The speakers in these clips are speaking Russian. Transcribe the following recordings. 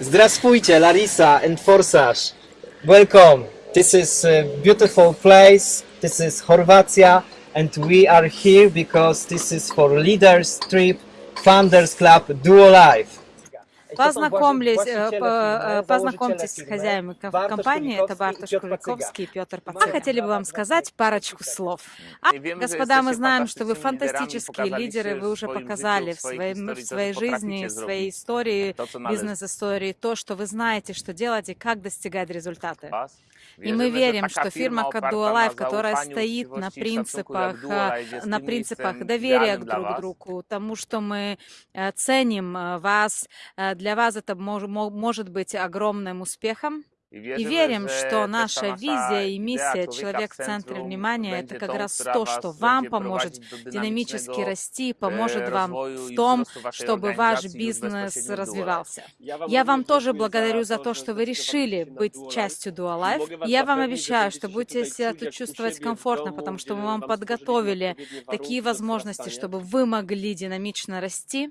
Zdrasfujcie, Larissa and Forsage. Welcome. This is a beautiful place. This is Horvatia and we are here because this is for leaders trip founders club duo life Э, э, познакомьтесь с хозяевами ком- компании, это Бартуш Куликовский и Петр Пацан. Мы хотели бы вам сказать парочку слов. А, господа, мы знаем, что вы фантастические лидеры, вы уже показали в, своем, в своей жизни, в своей истории, бизнес-истории, то, что вы знаете, что делать и как достигать результаты. И мы верим, что фирма Dualife, которая стоит на принципах, на принципах доверия к друг другу, тому, что мы э, ценим вас, для вас это мож- мо- может быть огромным успехом. И верим, что наша визия и миссия «Человек в центре внимания» — это как раз то, что вам поможет динамически расти, поможет вам в том, чтобы ваш бизнес развивался. Я вам тоже благодарю за то, что вы решили быть частью Dualife. И я вам обещаю, что будете себя тут чувствовать комфортно, потому что мы вам подготовили такие возможности, чтобы вы могли динамично расти.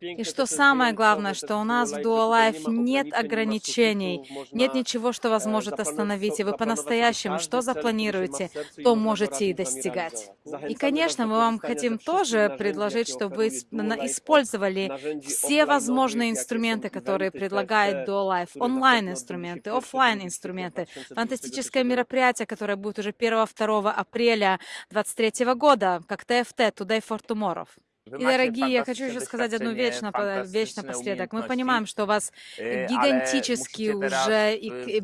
И что самое главное, что у нас в Dualife нет ограничений, нет ничего, что вас может остановить, и вы по-настоящему что запланируете, то можете и достигать. И, конечно, мы вам хотим тоже предложить, чтобы вы использовали все возможные инструменты, которые предлагает Dualife, онлайн-инструменты, оффлайн инструменты фантастическое мероприятие, которое будет уже 1-2 апреля 2023 года, как ТФТ, Today for Tomorrow. И, дорогие, я хочу еще сказать одну вещь, напо- вещь напоследок. Мы понимаем, что у вас гигантические уже, и, и-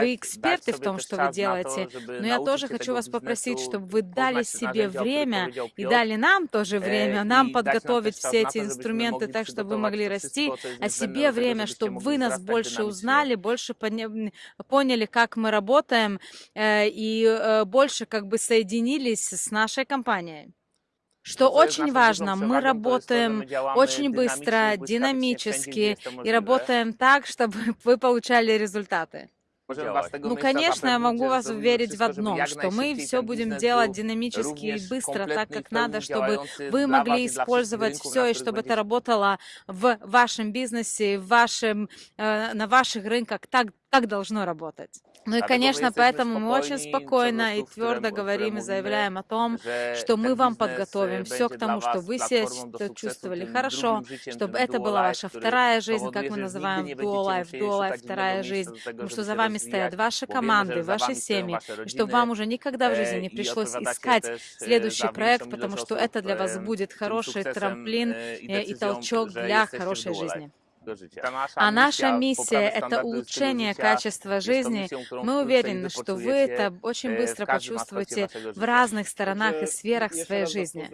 вы эксперты в том, что вы делаете, но я тоже хочу вас попросить, чтобы вы дали себе время и дали нам тоже время, нам подготовить все эти инструменты так, чтобы вы могли расти, а себе время, чтобы вы нас больше узнали, больше поня- поняли, как мы работаем, э, и э, больше как бы соединились с нашей компанией. Что очень важно, мы работаем очень быстро, динамически и работаем так, чтобы вы получали результаты. Ну, конечно, я могу вас уверить в одном, что мы все будем делать динамически и быстро, так как надо, чтобы вы могли использовать все и чтобы это работало в вашем бизнесе, в вашем, э, на ваших рынках так, как должно работать. Ну и, конечно, поэтому мы очень спокойно и твердо говорим и заявляем о том, что мы вам подготовим все к тому, чтобы вы себя чувствовали- хорошо, чтобы это была ваша вторая жизнь, как мы называем Dual Life, Dual Life вторая жизнь, потому что за вами стоят ваши команды, ваши семьи, и чтобы вам уже никогда в жизни не пришлось искать следующий проект, потому что это для вас будет хороший трамплин э, и толчок для хорошей жизни. А наша миссия — это улучшение качества жизни. Мы уверены, что вы это очень быстро почувствуете в разных сторонах и сферах своей жизни.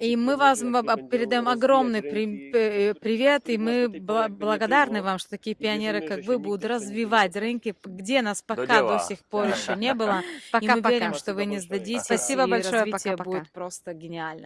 И мы вас м- об- передаем огромный при- э, привет, и мы бла- благодарны вам, что такие пионеры, как вы, будут развивать рынки, где нас пока до сих пор еще не было. И мы верим, что вы не сдадитесь, Спасибо и большое, развитие будет просто гениально.